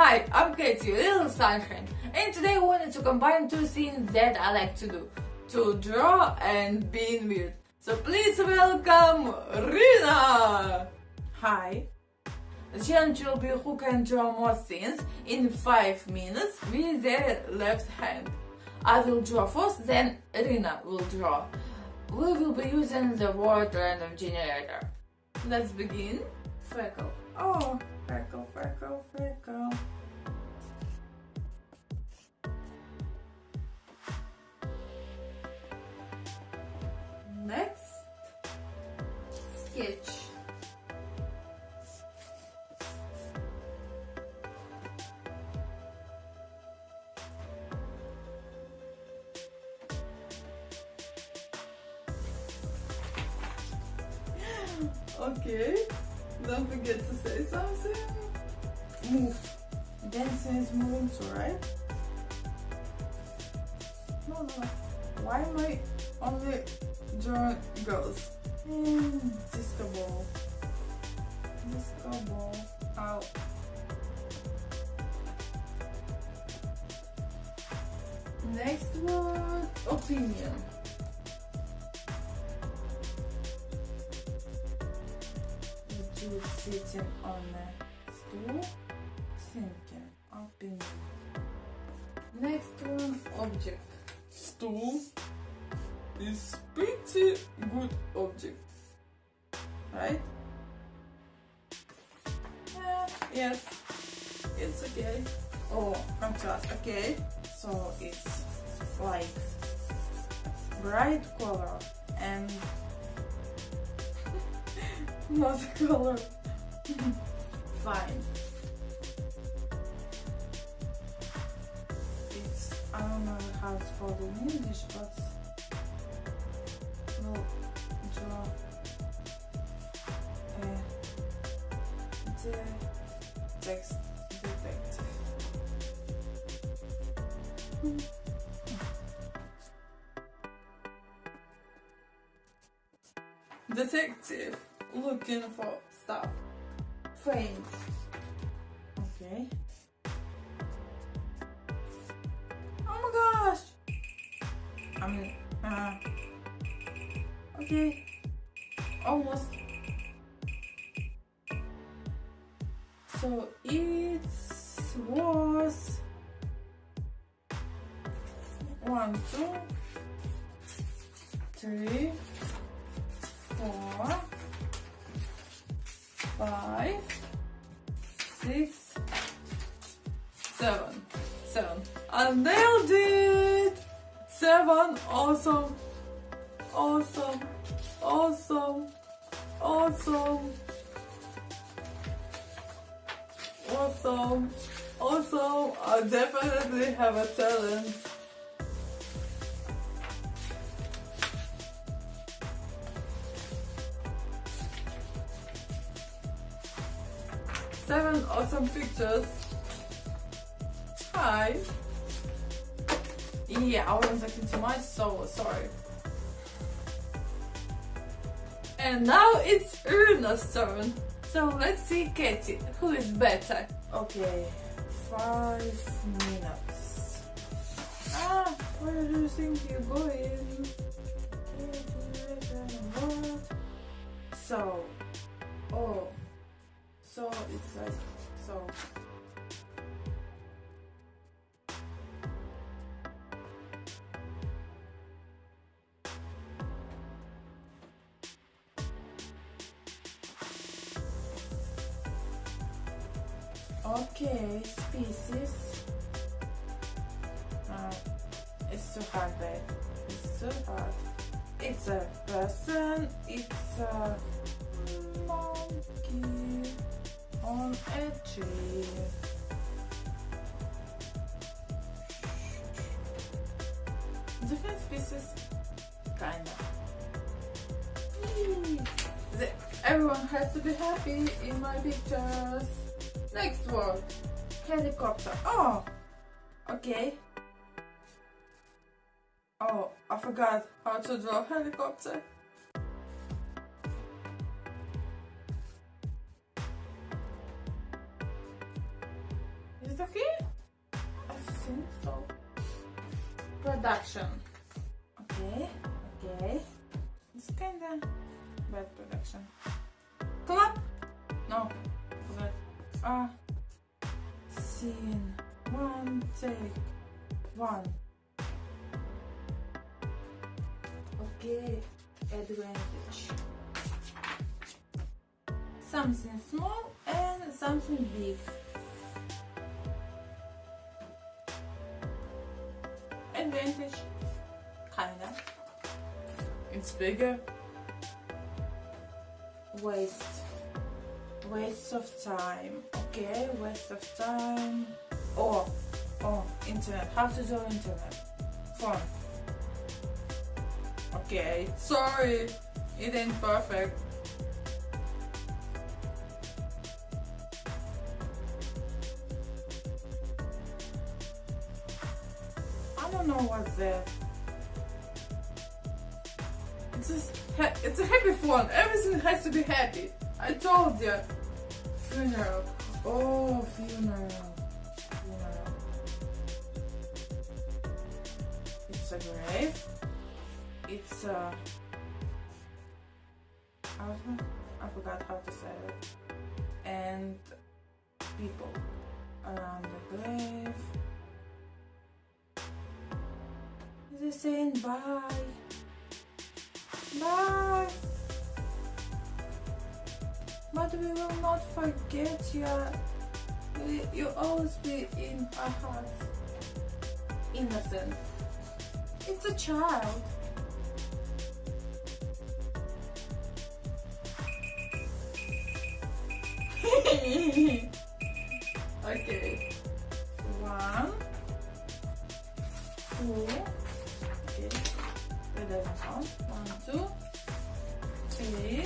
Hi, I'm Katie, Little Sunshine, and today I wanted to combine two things that I like to do to draw and being weird. So please welcome Rina! Hi. The challenge will be who can draw more things in 5 minutes with their left hand. I will draw first, then Rina will draw. We will be using the word random generator. Let's begin. Freckle. Oh, freckle, freckle, freckle. Next, sketch. Okay, don't forget to say something. Move. Dancing is moving too, right? No, no. Why am I only drawing girls? Mm, disco ball. Disco ball. Ow. Next one, opinion. Sitting on a stool, thinking, opinion. Next one, object. Stool is pretty good object, right? Yeah, yes, it's okay. Oh, contrast, okay. So it's like bright color and not color. Fine. It's I don't know how it's called in English, but we'll draw a eh, the text detective. Detective looking for stuff. Okay. Oh my gosh! I mean, uh, okay. Almost. So it was one, two, three, four, five, six, seven. Seven. I nailed it! Seven. Awesome. Awesome. Awesome. Awesome. Awesome. Awesome. I definitely have a talent. Seven awesome pictures. Hi. Yeah, I wasn't talking too much, so sorry. And now it's Runa's turn. So let's see Katie, who is better. Okay, five minutes. Ah, where do you think you're going? So, oh, so it's like, so. Okay, species. Uh, it's too hard, babe. It's too hard. It's a person. It's a Different species, kinda. Everyone has to be happy in my pictures. Next word. Helicopter. Oh! Okay. Oh, I forgot how to draw helicopter. Production. Okay, okay. It's kinda bad production. Clap! No, forgot. Ah. Scene. One, take. One. Okay, advantage. Something small and something big. It's bigger. Waste. Waste of time. Okay, waste of time. Oh, oh, internet. How to do internet? Phone. Okay, sorry. It ain't perfect. I don't know what's that. It's ha- it's a happy phone. Everything has to be happy. I told you. Funeral. Oh, funeral. Funeral. It's a grave. It's a. I forgot how to say it. And people around the grave. They're saying bye. Bye. But we will not forget you. You always be in our hearts. Innocent. It's a child. okay. One, two. One, two, three,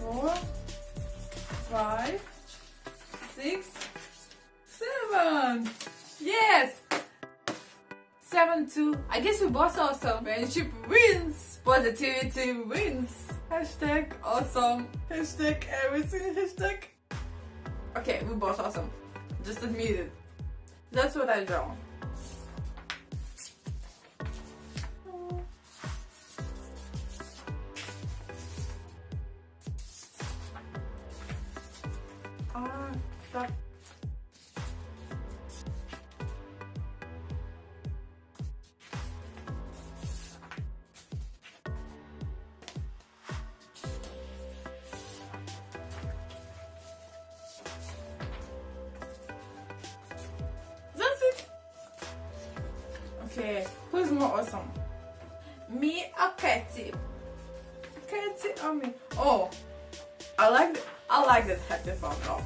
four, five, six, seven. Yes. Seven two. I guess we both awesome. Friendship wins. Positivity wins. Hashtag awesome. Hashtag everything. Hashtag. Okay, we both awesome. Just admit it. That's what I draw. Okay, who's more awesome? Me or Katie? Katie or me? Oh, I like th- I like that happy call.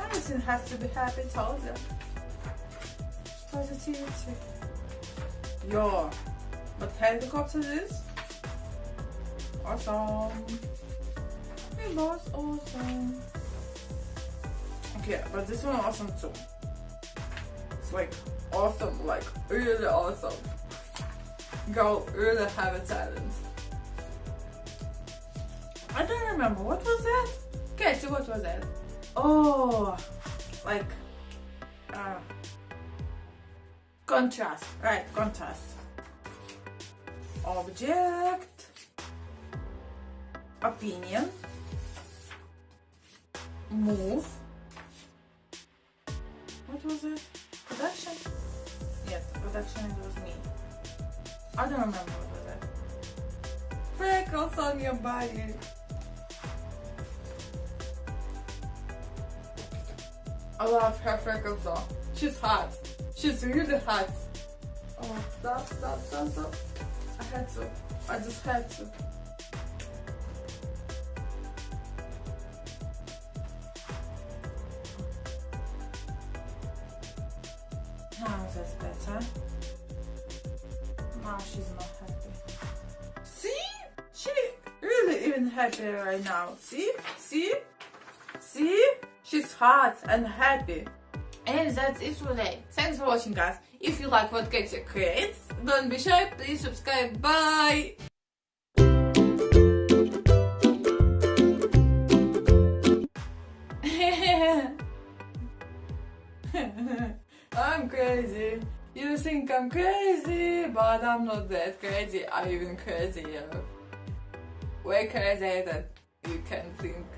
Everything has to be happy, told you. Positivity. Yo, but helicopter is awesome. It was awesome. Okay, but this one awesome too. Like awesome, like really awesome. Girl really have a talent. I don't remember what was that. Katie, what was that? Oh, like uh, contrast, right? Contrast. Object. Opinion. Move. What was it? Production? Yes, production it was me. I don't remember what was. Freckles on your body. I love her freckles though. She's hot. She's really hot. Oh, stop, stop, stop, stop. I had to. I just had to. She's not happy. See? She really even happy right now. See? See? See? She's hot and happy. And that's it for today. Thanks for watching guys. If you like what Katia creates, don't be shy, please subscribe. Bye! Think I'm crazy, but I'm not that crazy. I'm even crazier. Way crazier than you can think.